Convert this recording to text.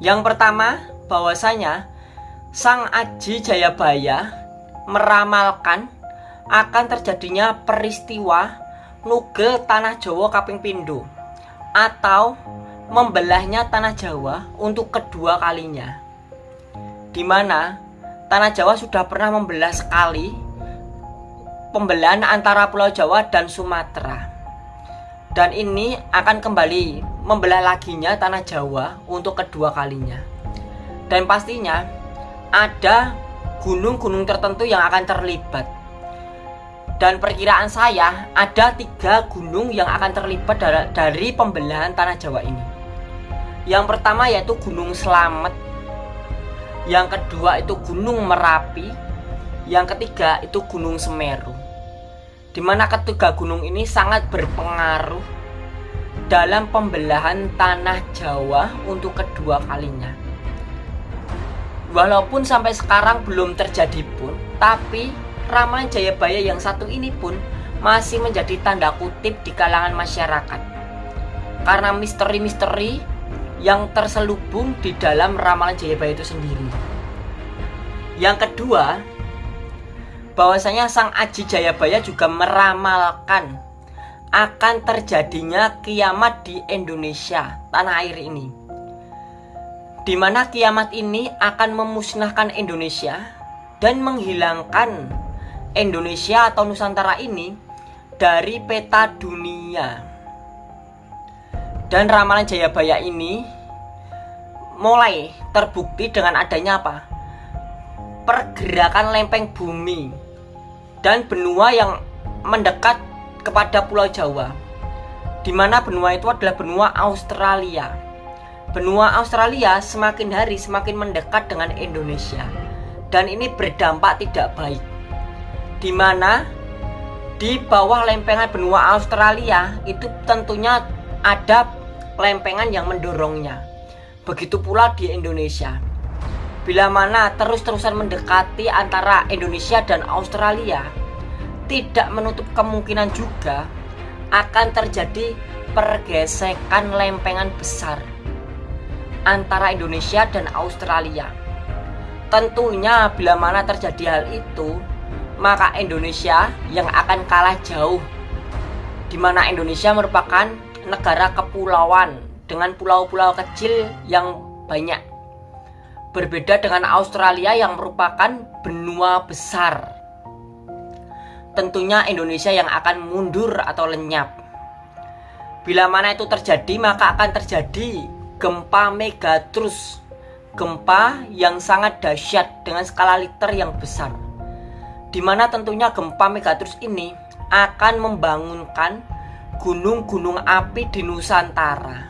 Yang pertama, bahwasanya Sang Aji Jayabaya meramalkan akan terjadinya peristiwa nugel tanah Jawa kaping pindo atau membelahnya tanah Jawa untuk kedua kalinya. Di mana tanah Jawa sudah pernah membelah sekali pembelahan antara Pulau Jawa dan Sumatera. Dan ini akan kembali membelah laginya tanah Jawa untuk kedua kalinya. Dan pastinya ada gunung-gunung tertentu yang akan terlibat. Dan perkiraan saya ada tiga gunung yang akan terlibat dari pembelahan tanah Jawa ini. Yang pertama yaitu Gunung Slamet. Yang kedua itu Gunung Merapi. Yang ketiga itu Gunung Semeru. Di mana ketiga gunung ini sangat berpengaruh dalam pembelahan tanah Jawa untuk kedua kalinya. Walaupun sampai sekarang belum terjadi pun, tapi ramalan Jayabaya yang satu ini pun masih menjadi tanda kutip di kalangan masyarakat. Karena misteri-misteri yang terselubung di dalam ramalan Jayabaya itu sendiri. Yang kedua, bahwasanya Sang Aji Jayabaya juga meramalkan akan terjadinya kiamat di Indonesia, tanah air ini. Di mana kiamat ini akan memusnahkan Indonesia dan menghilangkan Indonesia atau Nusantara ini dari peta dunia. Dan ramalan Jayabaya ini mulai terbukti dengan adanya apa? Pergerakan lempeng bumi dan benua yang mendekat kepada Pulau Jawa. Di mana benua itu adalah benua Australia. Benua Australia semakin hari semakin mendekat dengan Indonesia. Dan ini berdampak tidak baik. Di mana di bawah lempengan benua Australia itu tentunya ada lempengan yang mendorongnya. Begitu pula di Indonesia. Bila mana terus-terusan mendekati antara Indonesia dan Australia, tidak menutup kemungkinan juga akan terjadi pergesekan lempengan besar antara Indonesia dan Australia. Tentunya bila mana terjadi hal itu, maka Indonesia yang akan kalah jauh. Di mana Indonesia merupakan negara kepulauan dengan pulau-pulau kecil yang banyak. Berbeda dengan Australia yang merupakan benua besar. Tentunya Indonesia yang akan mundur atau lenyap. Bila mana itu terjadi, maka akan terjadi gempa megatrus. Gempa yang sangat dahsyat dengan skala liter yang besar. Di mana tentunya gempa megatrus ini akan membangunkan gunung-gunung api di Nusantara